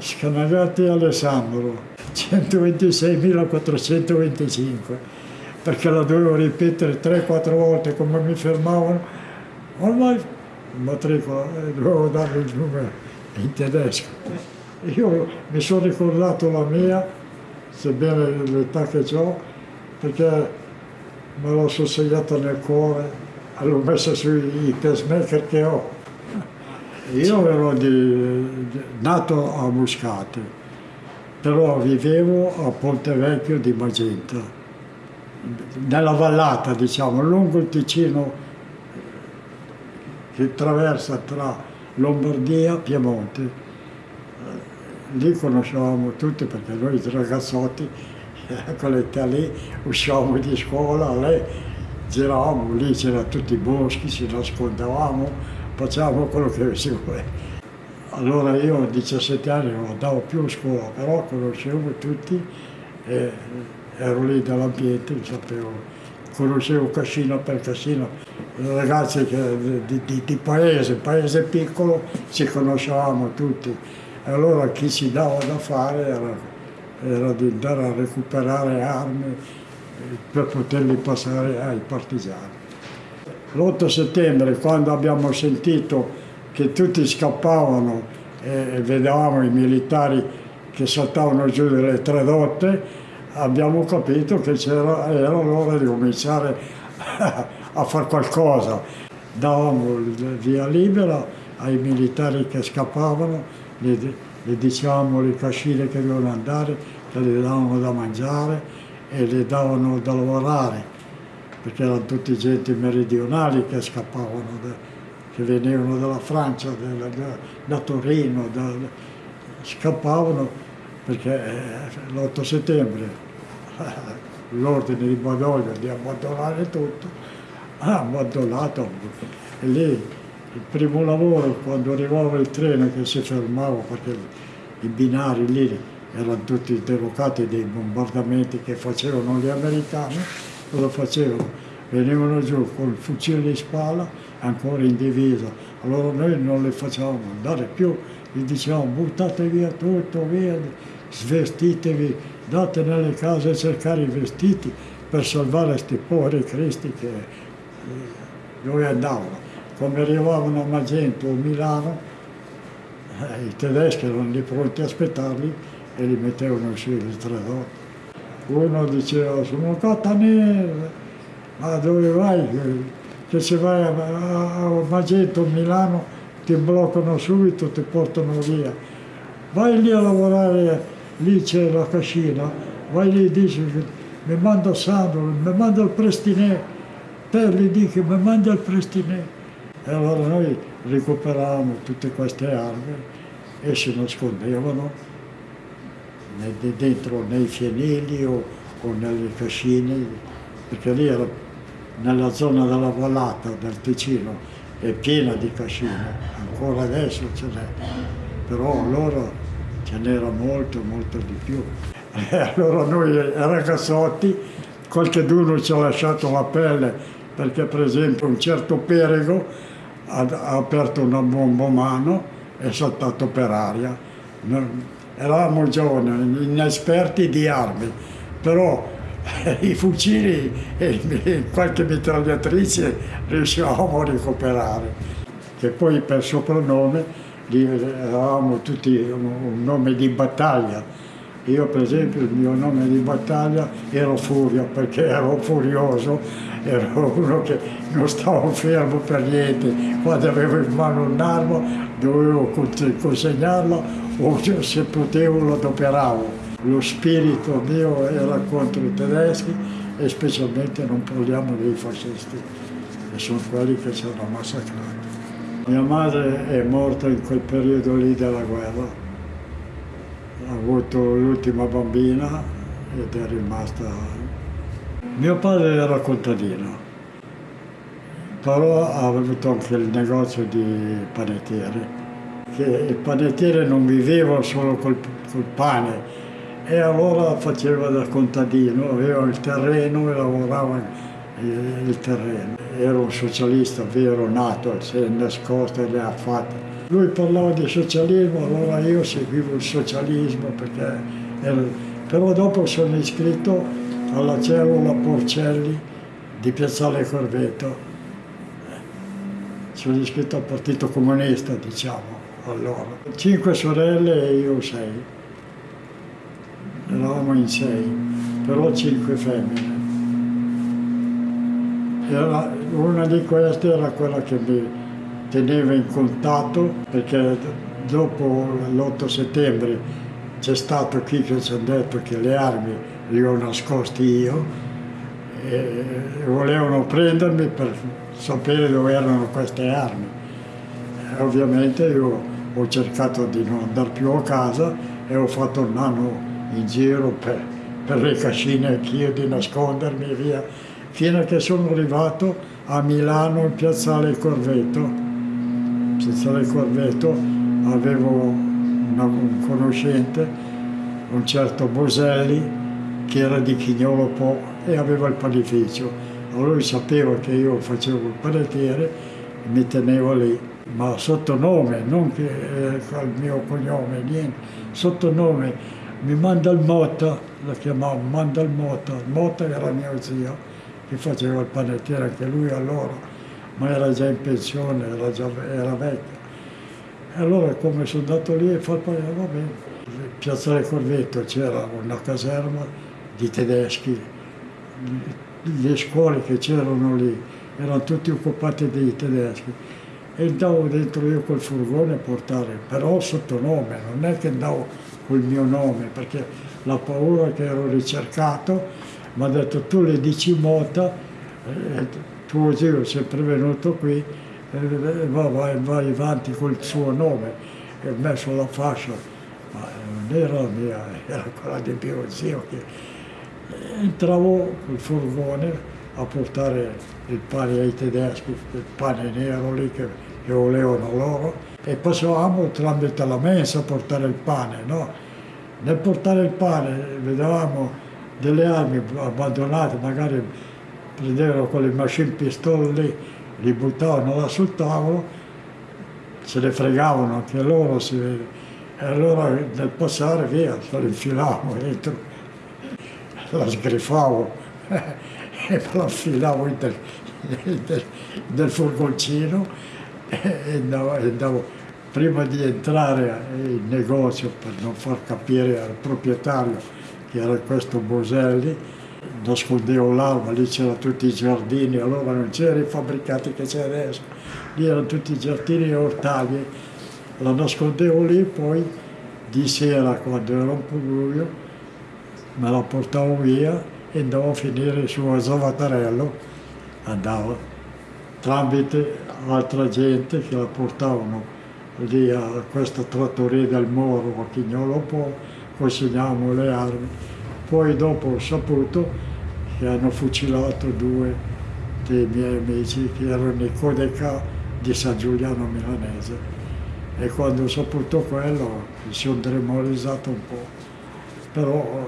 Scanagati Alessandro, 126.425, perché la dovevo ripetere 3-4 volte come mi fermavano, ormai matricola, eh, dovevo dare il numero in tedesco. Io mi sono ricordato la mia, sebbene l'età che ho, perché me l'ho sono segnata nel cuore l'ho messa sui pacemaker che ho. Io ero di, di, nato a Muscate, però vivevo a Ponte Vecchio di Magenta, nella vallata, diciamo, lungo il Ticino che attraversa tra Lombardia e Piemonte. Lì conoscevamo tutti perché noi ragazzotti con l'età lì uscivamo di scuola, lei giravamo, lì c'erano tutti i boschi, ci nascondevamo, facciamo quello che si vuole. Allora io a 17 anni non andavo più a scuola, però conoscevo tutti e ero lì dall'ambiente, sapevo, conoscevo cascina per cascina, ragazzi che, di, di, di, paese, paese piccolo, ci conoscevamo tutti. Allora chi si dava da fare era, era di andare a recuperare armi per poterli passare ai partigiani. L'8 settembre, quando abbiamo sentito che tutti scappavano e vedevamo i militari che saltavano giù delle tradotte, abbiamo capito che era l'ora di cominciare a fare qualcosa. Davamo via libera ai militari che scappavano, gli, gli dicevamo le cascine che dovevano andare, che gli davano da mangiare e gli davano da lavorare perché erano tutti gente meridionali che scappavano, da, che venivano dalla Francia, da, da, da Torino, scappavano perché eh, l'8 settembre l'ordine di Badoglio di abbandonare tutto, ha abbandonato. E lì il primo lavoro quando arrivava il treno che si fermava perché i binari lì erano tutti derocati dei bombardamenti che facevano gli americani cosa facevano? Venivano giù con il fucile in spalla, ancora in divisa. Allora noi non le facevamo andare più, gli dicevamo buttate via tutto, via, svestitevi, date nelle case a cercare i vestiti per salvare questi poveri cristi che eh, dove andavano. Come arrivavano a Magento o Milano, eh, i tedeschi erano lì pronti a aspettarli e li mettevano su le tradotte uno diceva sono catanese, ma dove vai? Che se vai a, a, a Milano, ti bloccano subito, ti portano via. Vai lì a lavorare, lì c'è la cascina, vai lì e dici mi manda Sandro, mi manda il prestinè, te gli dici mi manda il prestinè. E allora noi recuperavamo tutte queste armi e si nascondevano dentro nei fienili o, o nelle cascine, perché lì era nella zona della vallata del Ticino, è piena di cascine, ancora adesso ce n'è, però allora ce n'era molto, molto di più. E allora noi ragazzotti, qualcuno ci ha lasciato la pelle, perché per esempio un certo Perego ha, aperto una bomba mano e è saltato per aria eravamo giovani, inesperti di armi, però i fucili e qualche mitragliatrice riuscivamo a recuperare. Che poi per soprannome eravamo tutti un nome di battaglia. Io per esempio il mio nome di battaglia ero Furio perché ero furioso, ero uno che non stavo fermo per niente, quando avevo in mano un'arma dovevo consegnarla o se potevo lo adoperavo. Lo spirito mio era contro i tedeschi e specialmente non parliamo dei fascisti, che sono quelli che ci hanno massacrato. Mia madre è morta in quel periodo lì della guerra, ha avuto l'ultima bambina ed è rimasta... Mio padre era contadino, però ha avuto anche il negozio di panettiere che il panettiere non viveva solo col, col pane e allora faceva da contadino, aveva il terreno e lavorava il terreno. Era un socialista vero, nato, si è nascosto e le ha fatte. Lui parlava di socialismo, allora io seguivo il socialismo perché ero... però dopo sono iscritto alla cellula Porcelli di Piazzale Corvetto. Sono iscritto al Partito Comunista, diciamo, allora. Cinque sorelle e io sei. Eravamo in sei, però cinque femmine. Era, una di queste era quella che mi teneva in contatto perché dopo l'8 settembre c'è stato chi che ci ha detto che le armi le ho nascoste io e volevano prendermi per sapere dove erano queste armi. Ovviamente io ho cercato di non andare più a casa e ho fatto un anno in giro per, per le cascine anch'io di nascondermi via fino a che sono arrivato a Milano in piazzale Corvetto. Piazzale Corvetto avevo una, un conoscente, un certo Boselli, che era di Chignolo Po e aveva il panificio. Allora lui sapeva che io facevo il panettiere e mi tenevo lì, ma sotto nome, non che eh, il mio cognome, niente, sotto nome mi manda il Motta, lo chiamavo manda il Motta, il Motta era mio zio, che faceva il panettiere anche lui allora, ma era già in pensione, era, già, era vecchio. E allora come sono andato lì e fatto, eh, va bene. Piazzale Corvetto c'era una caserma di tedeschi, le scuole che c'erano lì erano tutte occupate dai tedeschi e andavo dentro io col furgone a portare, però sotto nome, non è che andavo col mio nome, perché la paura che ero ricercato mi ha detto tu le dici Mota, eh, tuo zio è sempre venuto qui, eh, va, vai, vai avanti col suo nome, e ho messo la fascia, ma non era la mia, era quella di mio zio che entravo col furgone a portare il pane ai tedeschi, il pane nero lì che, che volevano loro, e passavamo tramite la mensa a portare il pane, no? Nel portare il pane vedevamo delle armi abbandonate, magari prendevano con le machine pistole lì, li buttavano là sul tavolo, se le fregavano anche loro, si, e allora nel passare via, se le infilavo dentro, la sgrifavo e me la infilavo del, del, del furgoncino e andavo, andavo, prima di entrare in negozio per non far capire al proprietario che era questo Boselli, nascondevo l'arma, lì c'erano tutti i giardini, allora non c'erano i fabbricati che c'è adesso, lì erano tutti i giardini e ortaggi, la nascondevo lì, poi di sera quando era un po' buio me la portavo via e andavo a finire su a Zavatarello, andavo tramite altra gente che la portavano lì a questa trattoria del Moro a Chignolo Po consegnavamo le armi. Poi dopo ho saputo che hanno fucilato due dei miei amici che erano i Codeca di San Giuliano Milanese. E quando ho saputo quello mi sono demorizzato un po', però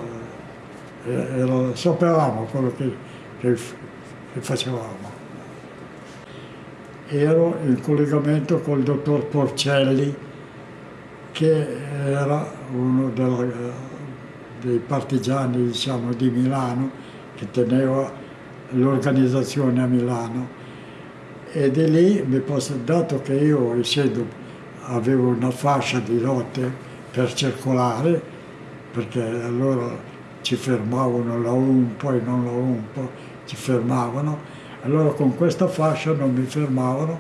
eh, era, sapevamo quello che, che, che facevamo. Ero in collegamento col dottor Porcelli, che era uno della, dei partigiani diciamo, di Milano, che teneva l'organizzazione a Milano. E di lì mi posso, dato che io essendo avevo una fascia di notte per circolare, perché allora ci fermavano la UMPO e non la UMPO, ci fermavano, allora con questa fascia non mi fermavano.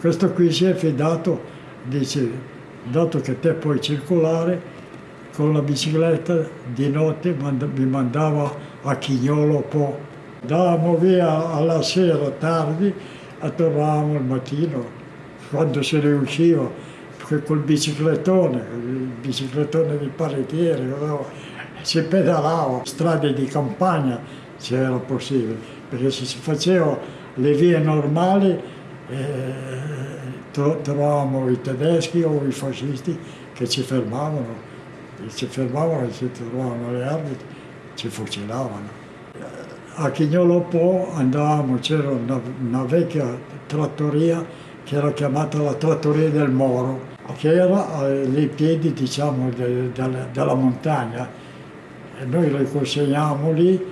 Questo qui si è fidato, dice dato che te puoi circolare con la bicicletta di notte mi mandava a Chignolo Po. Andavamo via alla sera tardi e tornavamo al mattino quando se ne usciva col biciclettone, il biciclettone di paretiere, si pedalava, strade di campagna se era possibile, perché se si faceva le vie normali eh, trovavamo i tedeschi o i fascisti che ci fermavano, ci fermavano e ci trovavano le armi, ci fucilavano. A Chignolo Po andavamo, c'era una, una, vecchia trattoria che era chiamata la trattoria del Moro, che era ai piedi diciamo, de, de, della montagna. E noi le consegnavamo lì,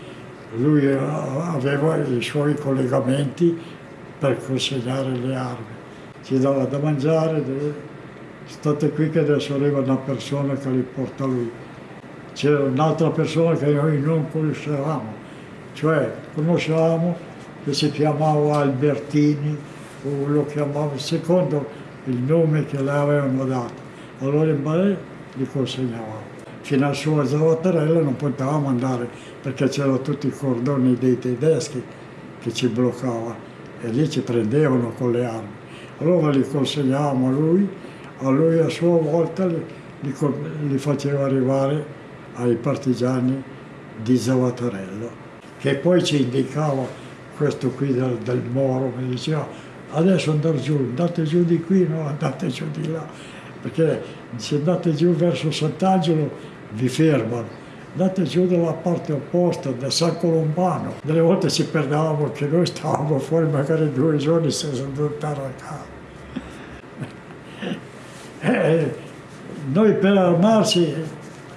lui aveva i suoi collegamenti per consegnare le armi. Ci dava da mangiare, state qui che adesso arriva una persona che li porta lui. C'era un'altra persona che noi non conoscevamo, cioè conoscevamo che si chiamava Albertini o lo chiamava secondo il nome che le avevano dato. Allora in Balè li consegnavamo. Fino a sua Zavattarella non potevamo andare perché c'erano tutti i cordoni dei tedeschi che ci bloccavano e lì ci prendevano con le armi. Allora li consegnavamo a lui, a lui a sua volta li, li, li faceva arrivare ai partigiani di Zavattarello, che poi ci indicava questo qui del, del Moro, mi diceva adesso andate giù, andate giù di qui, no, andate giù di là, perché se andate giù verso Sant'Angelo vi fermano, andate giù dalla parte opposta, da San Colombano. Delle volte ci perdevamo che noi stavamo fuori magari due giorni senza tornare a casa. Eh, noi per armarsi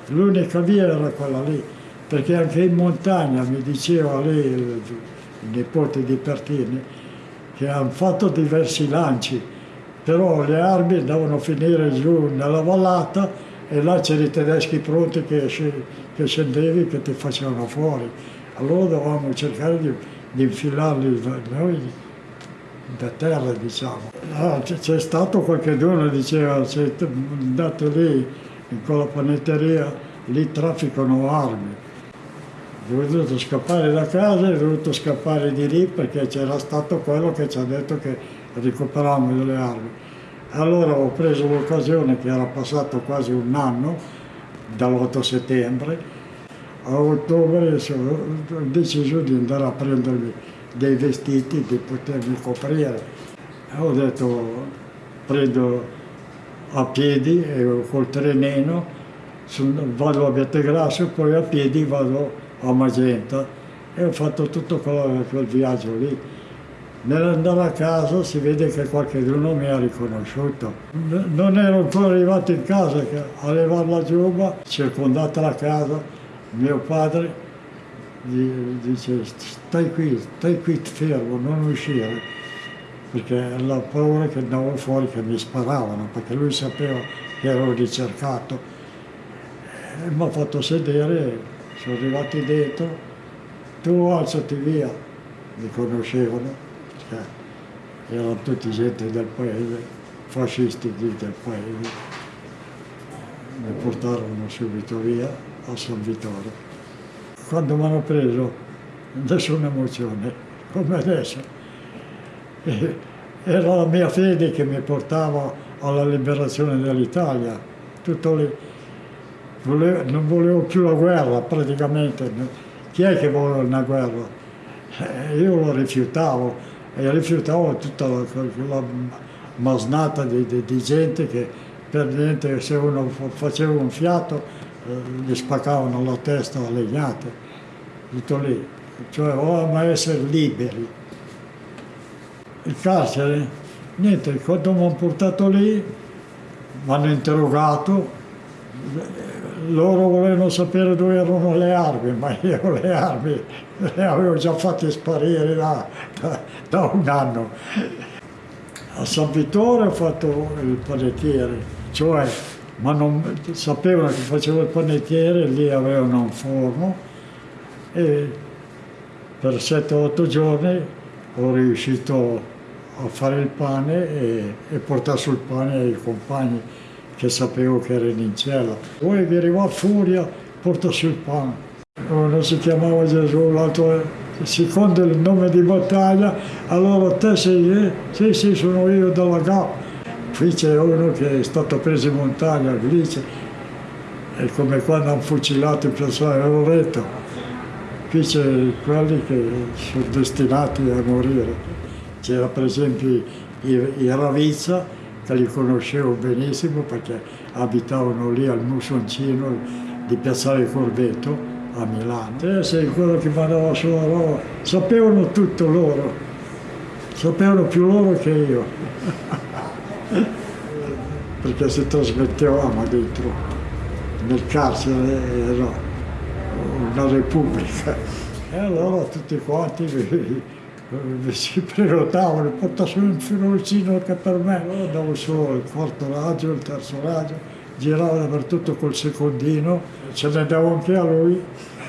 l'unica via era quella lì, perché anche in montagna mi diceva lei, il, il nipote di Pertini, che hanno fatto diversi lanci, però le armi andavano a finire giù nella vallata e là c'erano i tedeschi pronti che, che scendevi che ti facevano fuori. Allora dovevamo cercare di, di infilarli noi da terra, diciamo. Ah, c'è stato qualche che diceva, se andate lì in quella panetteria, lì trafficano armi. Ho dovuto scappare da casa ho dovuto scappare di lì perché c'era stato quello che ci ha detto che recuperavamo delle armi. Allora ho preso l'occasione che era passato quasi un anno, dall'8 settembre, a ottobre ho deciso di andare a prendermi dei vestiti, di potermi coprire. Ho detto prendo a piedi col trenino, vado a Vietegrasso e poi a piedi vado a Magenta e ho fatto tutto quel, quel viaggio lì. Nell'andare a casa si vede che qualcuno mi ha riconosciuto. Non ero ancora arrivato in casa che a levare la giubba, circondata la casa, mio padre dice stai qui, stai qui fermo, non uscire perché la paura che andavo fuori che mi sparavano, perché lui sapeva che ero ricercato. Mi ha fatto sedere, sono arrivati dentro, tu alzati via, mi conoscevano, erano tutti gente del paese, fascisti del paese. Mi portarono subito via a San Vittorio. Quando mi hanno preso, nessuna emozione, come adesso era la mia fede che mi portava alla liberazione dell'Italia. Tutto. Volevo, non volevo più la guerra praticamente. Chi è che vuole una guerra? Eh, io lo rifiutavo e rifiutavo tutta la, masnata di, di, di, gente che per niente se uno faceva un fiato eh, gli spaccavano la testa a legnate. Tutto lì. Cioè volevamo essere liberi il carcere, niente, quando mi hanno portato lì, mi hanno interrogato, loro volevano sapere dove erano le armi, ma io le armi le avevo già fatte sparire da, da, da un anno. A San Vittore ho fatto il panettiere, cioè ma non, sapevano che facevo il panettiere, lì avevano un forno e per 7-8 giorni ho riuscito a fare il pane e, e portare sul pane ai compagni che sapevo che erano in cella. Poi vi arrivò furia, porta sul pane. Uno si chiamava Gesù, l'altro secondo il nome di battaglia, allora te sei, eh? sì sì sono io dalla GAP. Qui c'è uno che è stato preso in montagna, lì è come quando hanno fucilato il piazzale Loreto. Qui c'è quelli che sono destinati a morire. C'era per esempio i, i Ravizza, che li conoscevo benissimo perché abitavano lì al Musoncino di Piazzale Corvetto a Milano. Te sei quello che mandava sulla roba, sapevano tutto loro. Sapevano più loro che io, perché si trasmettevamo dentro, nel carcere era una repubblica. E allora tutti quanti si prenotavano, porta su un filosino anche per me. Allora andavo su il quarto raggio, il terzo raggio, giravo dappertutto col secondino, ce ne andavo anche a lui.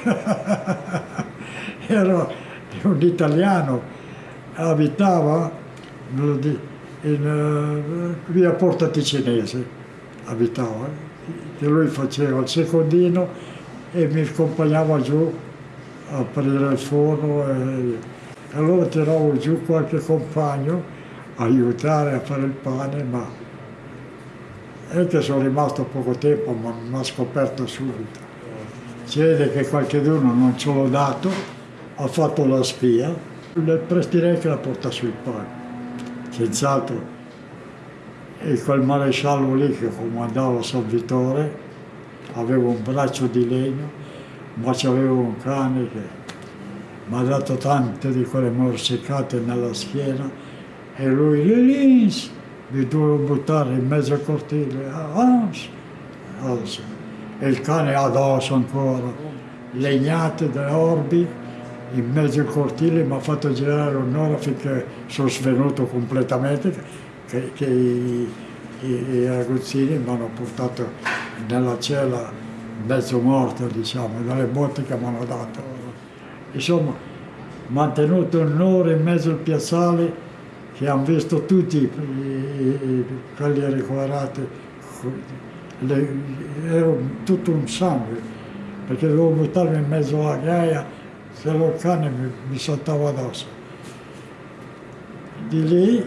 Era un italiano, abitava in uh, via Porta Ticinese, abitava, che lui faceva il secondino e mi accompagnava giù a aprire il forno. E, allora tiravo giù qualche compagno a aiutare a fare il pane, ma è che sono rimasto poco tempo, ma mi ha scoperto subito. Si vede che qualcuno non ce l'ho dato, ha fatto la spia, le prestirei che la porta sul pane, senz'altro. E quel maresciallo lì che comandava San Vittore aveva un braccio di legno, ma c'aveva un cane che mi ha dato tante di quelle morsicate nella schiena e lui, Lilins, mi dovevo buttare in mezzo al cortile, avanti, e il cane addosso ancora, legnate da orbi, in mezzo al cortile mi ha fatto girare un'ora finché sono svenuto completamente, che, che i, i, i aguzzini mi hanno portato nella cella mezzo morto, diciamo, dalle botte che mi hanno dato. Insomma, mantenuto un'ora in mezzo al piazzale che hanno visto tutti i, i, quelli ricoverati, ero tutto un sangue, perché dovevo buttarmi in mezzo alla ghiaia, se lo cane mi, mi saltava addosso. Di lì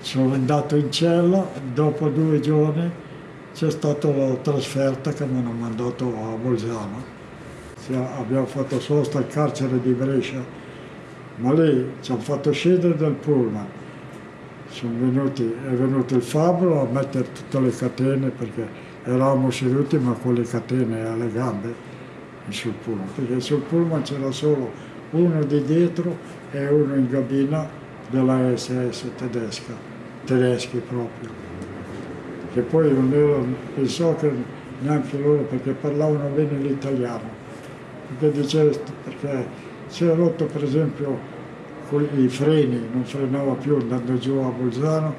sono andato in cella, dopo due giorni c'è stata la trasferta che mi hanno mandato a Bolzano abbiamo fatto sosta al carcere di Brescia, ma lì ci hanno fatto scendere dal pullman. Venuti, è venuto il fabbro a mettere tutte le catene perché eravamo seduti ma con le catene alle gambe sul pullman, perché sul pullman c'era solo uno di dietro e uno in cabina della SS tedesca, tedeschi proprio. Che poi non ero, pensò che neanche loro perché parlavano bene l'italiano perché diceva, perché si è rotto per esempio i freni, non frenava più andando giù a Bolzano,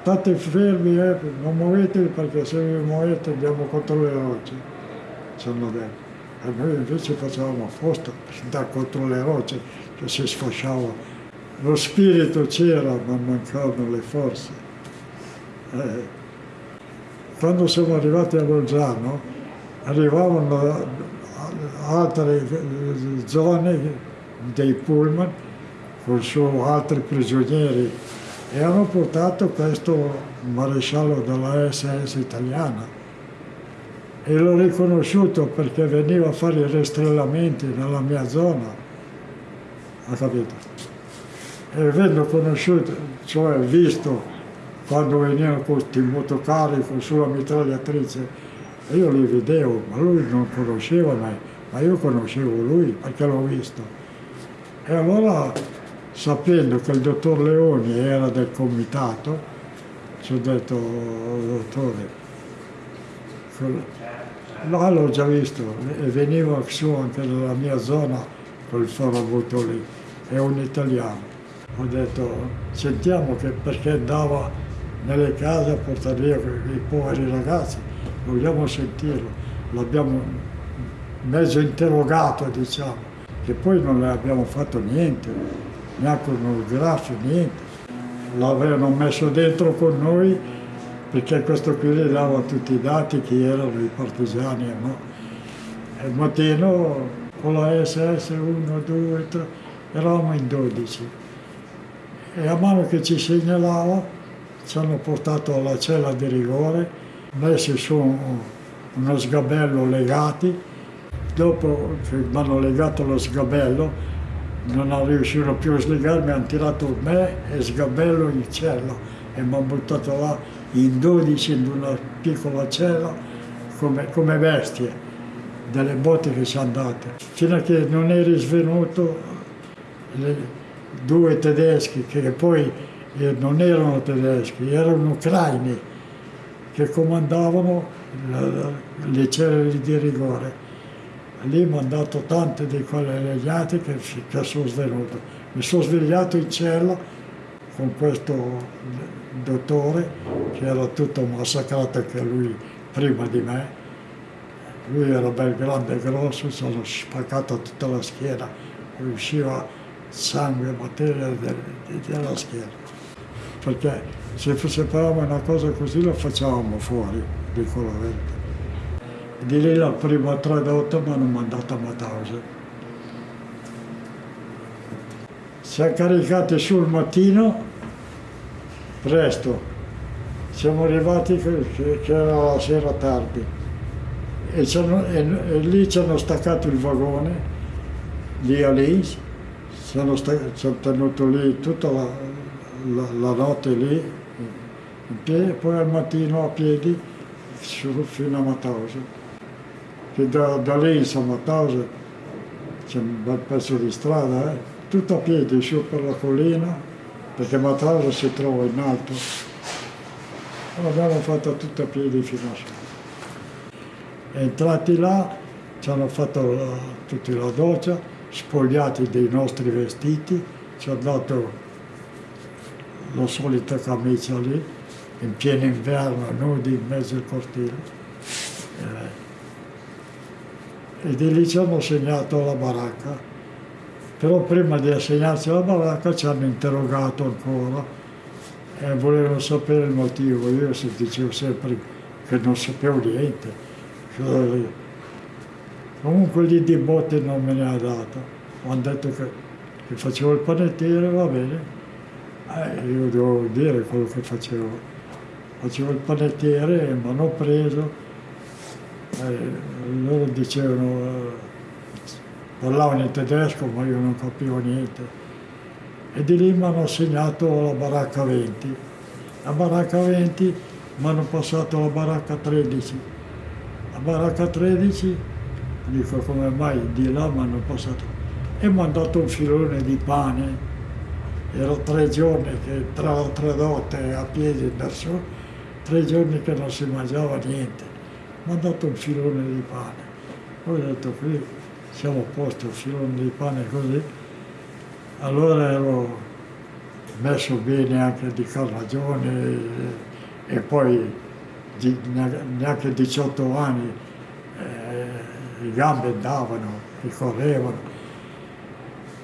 state fermi, eh, non muovetevi perché se vi muovete andiamo contro le rocce, ci hanno detto. E noi invece facevamo apposta andare contro le rocce, che si sfasciava. Lo spirito c'era, ma mancavano le forze. Eh. Quando siamo arrivati a Bolzano, arrivavano altre zone dei pullman con su altri prigionieri e hanno portato questo maresciallo della SS italiana e l'ho riconosciuto perché veniva a fare i rastrellamenti nella mia zona, ha capito? E avendo conosciuto, cioè visto quando venivano questi motocarri con sulla mitragliatrice, io li vedevo, ma lui non conosceva me ma io conoscevo lui perché l'ho visto. E allora, sapendo che il dottor Leoni era del comitato, ci ho detto, dottore, là l'ho già visto e veniva su anche nella mia zona col farabutto lì, è un italiano. Ho detto, sentiamo che perché andava nelle case a portare via i poveri ragazzi, vogliamo sentirlo. L'abbiamo mezzo interrogato, diciamo, che poi non le abbiamo fatto niente, neanche un grafio, niente. L'avevano messo dentro con noi perché questo qui gli dava tutti i dati, chi erano i partigiani e no. E il mattino con la SS 1, 2, 3, eravamo in 12. E a mano che ci segnalava ci hanno portato alla cella di rigore, messi su uno sgabello legati dopo che mi hanno legato lo sgabello, non riuscito più a slegarmi, hanno tirato me e sgabello in cella e mi hanno buttato là in 12 in una piccola cella come, come bestie, delle botte che ci hanno date. Fino a che non eri svenuto, le, due tedeschi che poi eh, non erano tedeschi, erano ucraini che comandavano le cellule di rigore. Lì mi hanno dato tante di quelle legnate che, che sono svenuto. Mi sono svegliato in cella con questo dottore che era tutto massacrato anche lui prima di me. Lui era bel grande e grosso, si era spaccato tutta la schiena, usciva sangue, materia della schiena. Perché se sapevamo una cosa così la facevamo fuori, dico la verità. Di lì la prima tradotta mi hanno mandato a Mauthausen. Siamo caricati sul mattino presto. Siamo arrivati che, era la sera tardi e, e, e lì ci hanno staccato il vagone, lì a lì, ci hanno, tenuto lì tutta la, la, la, notte lì in piedi, poi al mattino a piedi fino a Mauthausen. Che da, da lì a Mauthausen c'è un bel pezzo di strada, eh? tutto a piedi su per la collina perché Matrasa si trova in alto. L'abbiamo fatto tutto a piedi fino a su. Entrati là, ci hanno fatto la, tutti la doccia, spogliati dei nostri vestiti, ci hanno dato la solita camicia lì, in pieno inverno, nudi in mezzo al cortile. Eh, e di lì ci hanno segnato la baracca però prima di assegnarci la baracca ci hanno interrogato ancora e volevano sapere il motivo. Io dicevo sempre che non sapevo niente. Comunque lì di botte non me ne ha dato. Hanno detto che, che facevo il panettiere, va bene. Eh, io devo dire quello che facevo. Facevo il panettiere e mi hanno preso. Eh, loro dicevano parlavano in tedesco ma io non capivo niente. E di lì mi hanno assegnato la baracca 20. La baracca 20 mi hanno passato la baracca 13. La baracca 13, dico come mai di là mi hanno passato, e mi hanno dato un filone di pane. Ero tre giorni che tra le tre dotte a piedi da su, tre giorni che non si mangiava niente. Mi hanno dato un filone di pane. Poi ho detto qui siamo a posto, il filone di pane così, allora ero messo bene anche di carnagione e, e poi di, neanche 18 anni eh, le gambe andavano, ricorrevano.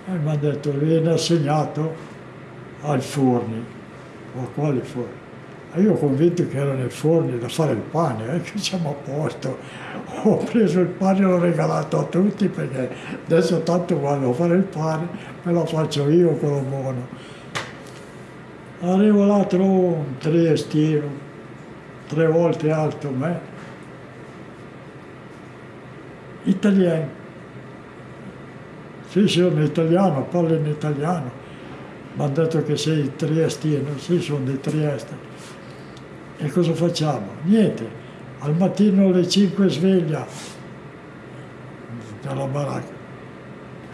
E mi ha detto, viene assegnato ai forni, o a quali forni? E io convinto che era nel forno da fare il pane, eh, che siamo a posto. Ho preso il pane e l'ho regalato a tutti perché adesso tanto a fare il pane, me lo faccio io quello buono. Arrivo là, trovo un triestino, tre volte alto me, italiano. Sì, sono italiano, parlo in italiano. Mi hanno detto che sei triestino, sì, sono di Trieste. E cosa facciamo? Niente, al mattino alle 5 sveglia dalla baracca.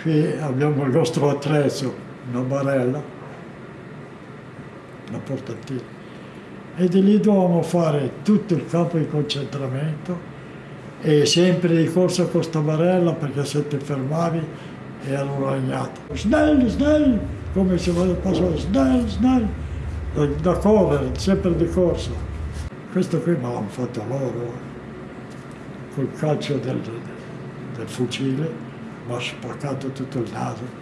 Qui abbiamo il nostro attrezzo, una barella, una portatina. E di lì dovevamo fare tutto il campo di concentramento e sempre di corsa con questa barella perché se ti fermavi ero ragnato. Snell, snell, come se passare, snell, snell, da, da correre, sempre di corsa. Questo qui me l'hanno fatto loro, col calcio del, del fucile, mi ha spaccato tutto il naso.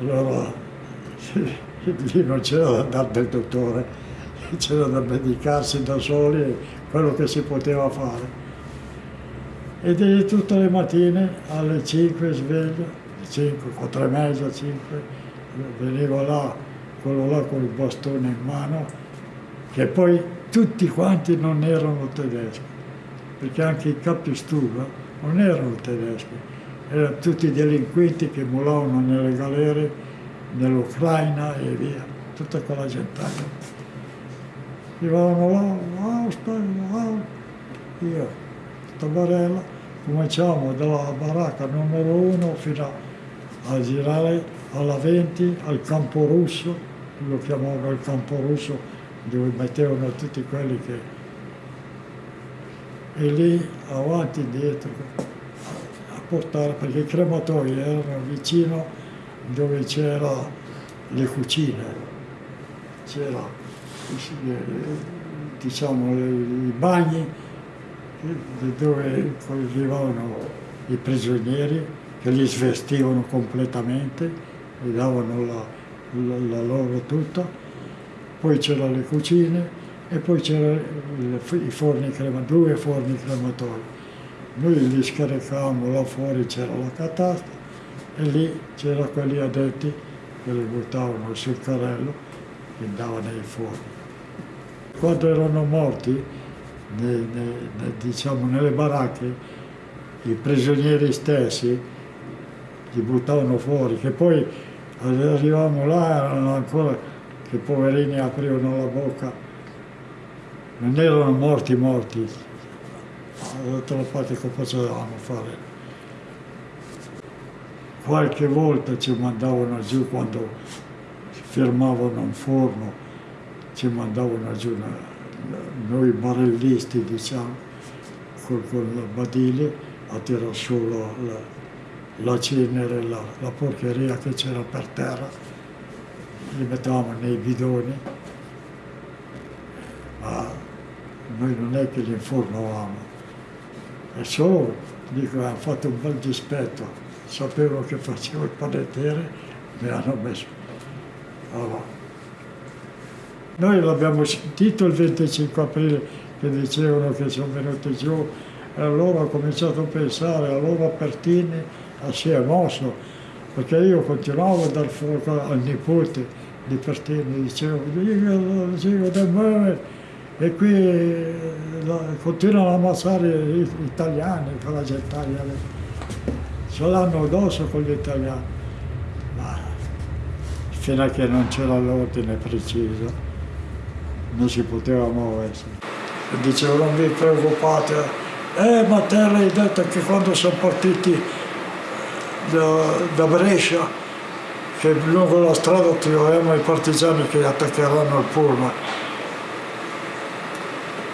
Allora lì non c'era da andare dal dottore, c'era da medicarsi da soli quello che si poteva fare. E di tutte le mattine alle 5 sveglio, 5, 4 e mezza, 5, venivo là, quello là con il bastone in mano, che poi tutti quanti non erano tedeschi, perché anche i capi stuva non erano tedeschi, erano tutti delinquenti che mulavano nelle galere nell'Ucraina e via, tutta quella gente. Arrivavano là, wow, wow, io, questa barella, cominciamo dalla baracca numero uno fino a girare alla 20 al campo russo, lo chiamavano il campo russo dove mettevano tutti quelli che... E lì avanti e dietro a portare, perché i crematori erano vicino dove c'erano le cucine, c'era diciamo i bagni dove arrivavano i prigionieri che li svestivano completamente, gli davano la, la, la loro tutta, poi c'erano le cucine e poi c'erano i forni crematori, due forni crematori. Noi li scaricavamo là fuori, c'era la catasta e lì c'erano quelli addetti che li buttavano sul carrello e andavano nei forni. Quando erano morti, ne, ne, diciamo, nelle baracche, i prigionieri stessi li buttavano fuori, che poi arrivavamo là erano ancora che i poverini aprivano la bocca, non erano morti morti, dall'altra parte che facevamo fare. Qualche volta ci mandavano giù quando fermavano un forno, ci mandavano giù noi barellisti diciamo, con, il badile a tirare su la, la, la cenere, la, la porcheria che c'era per terra, li mettevamo nei bidoni, ma noi non è che li informavamo. E solo, dico, hanno fatto un bel dispetto, sapevo che facevo il panettiere, mi hanno messo. Allora, noi l'abbiamo sentito il 25 aprile che dicevano che sono venuti giù e allora ho cominciato a pensare, allora Pertini si è mosso, perché io continuavo a dar fuoco al nipote di Pertini, dicevo, dico da me, e qui continuano a ammazzare gli italiani con la gentaglia, ce l'hanno addosso con gli italiani, ma fino a che non c'era l'ordine preciso non si poteva muoversi. Dicevo non vi preoccupate, eh ma te l'hai detto che quando sono partiti da, da Brescia, che lungo la strada troviamo i partigiani che attaccheranno il pullman.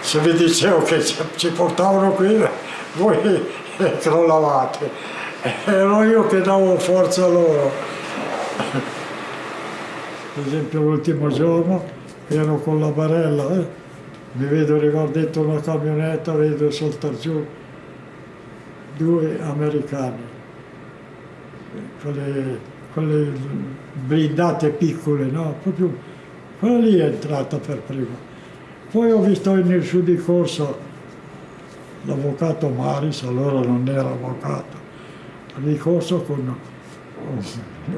Se vi dicevo che ci portavano qui, voi crollavate. Ero io che davo forza loro. Per esempio l'ultimo giorno ero con la barella, eh? mi vedo arrivare dentro una camionetta, vedo saltare giù due americani, quelle, quelle blindate piccole, no? Proprio quella lì è entrata per prima. Poi ho visto in su di corsa l'avvocato Maris, allora non era avvocato, di corsa con un,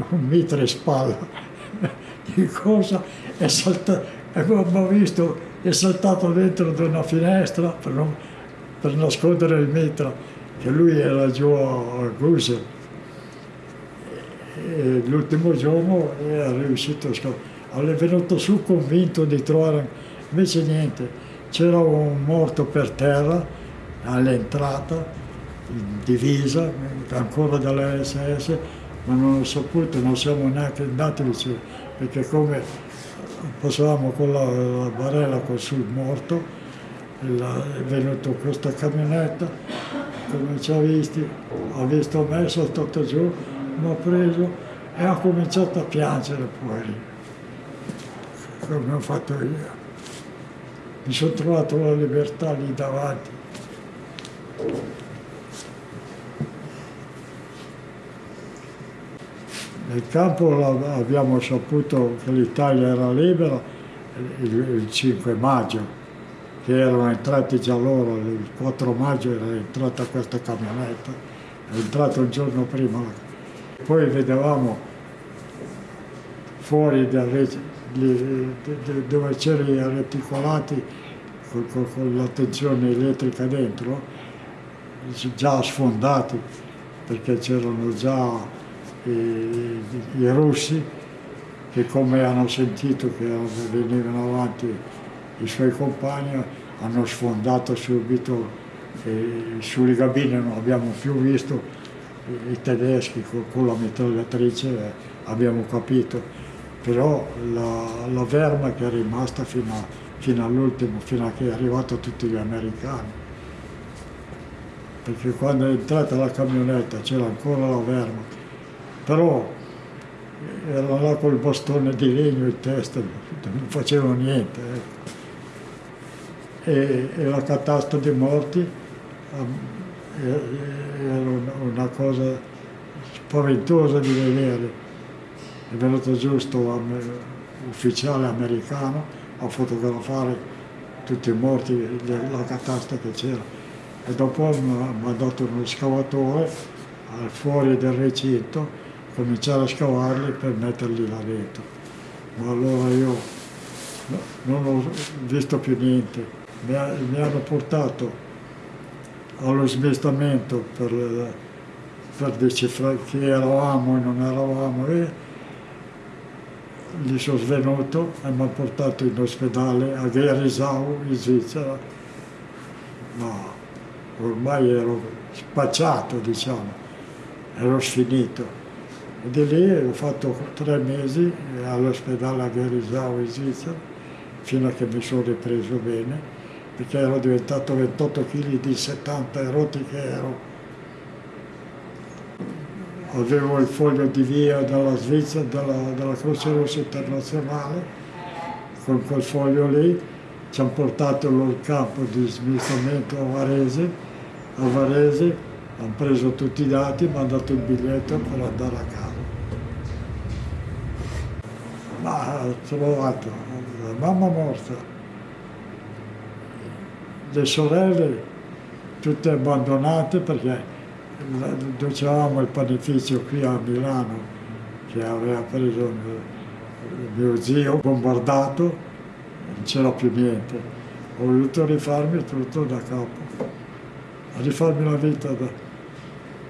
un mitre spalla, di corsa è saltato abbiamo visto, è saltato dentro di una finestra per, non, per nascondere il mitra, che lui era giù a Guse. E l'ultimo giorno è riuscito a scappare. È venuto su convinto di trovare, invece niente, c'era un morto per terra all'entrata, in divisa, ancora dalle SS, ma non ho saputo, non siamo neanche andati vicino, perché come passavamo con la, la barella sul morto, la, è venuta questa camionetta, come ci ha visti, ha visto me, è saltato giù, mi ha preso e ha cominciato a piangere poi, come ho fatto io. Mi sono trovato la libertà lì davanti. Nel campo abbiamo saputo che l'Italia era libera il 5 maggio, che erano entrati già loro, il 4 maggio era entrata questa camionetta, è entrata un giorno prima. Poi vedevamo fuori dove c'erano i reticolati con, con, con la tensione elettrica dentro, già sfondati, perché c'erano già i, i russi che come hanno sentito che venivano avanti i suoi compagni hanno sfondato subito e sulle cabine non abbiamo più visto i, tedeschi con, la mitragliatrice eh, abbiamo capito, però la, la Wehrmacht è rimasta fino, fino all'ultimo, fino a che è arrivato tutti gli americani. Perché quando è entrata la camionetta c'era ancora la Wehrmacht, però erano là col bastone di legno in testa, non facevano niente. Ecco. E, e, la catasta dei morti era una cosa spaventosa di vedere. È venuto giusto un ufficiale americano a fotografare tutti i morti della catasta che c'era e dopo mi ha mandato uno scavatore fuori del recinto cominciare a scavarli per metterli là dentro. Ma allora io non ho visto più niente. Mi hanno portato allo smistamento per, per decifrare chi eravamo e non eravamo e gli sono svenuto e mi hanno portato in ospedale a Gerisau in Svizzera. Ma ormai ero spacciato, diciamo, ero sfinito. E di lì ho fatto tre mesi all'ospedale a Gerisau in Svizzera, fino a che mi sono ripreso bene, perché ero diventato 28 kg di 70 rotti che ero. Avevo il foglio di via dalla Svizzera, dalla, dalla Croce Rossa Internazionale, con quel foglio lì ci hanno portato il campo di smistamento a Varese, a Varese hanno preso tutti i dati, mi hanno dato il biglietto per andare a casa. Ma ho trovato la mamma morta, le sorelle tutte abbandonate perché dicevamo il panificio qui a Milano che aveva preso mio zio bombardato, non c'era più niente. Ho voluto rifarmi tutto da capo, rifarmi la vita da,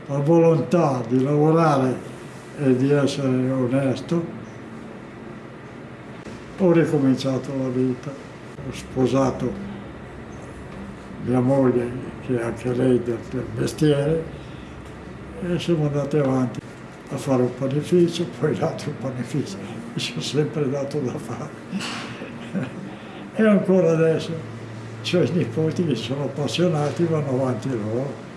la volontà di lavorare e di essere onesto ho ricominciato la vita, ho sposato mia moglie, che è anche lei del, del mestiere, e siamo andati avanti a fare un panificio, poi l'altro panificio, mi sono sempre dato da fare. e ancora adesso, cioè i nipoti che sono appassionati vanno avanti loro.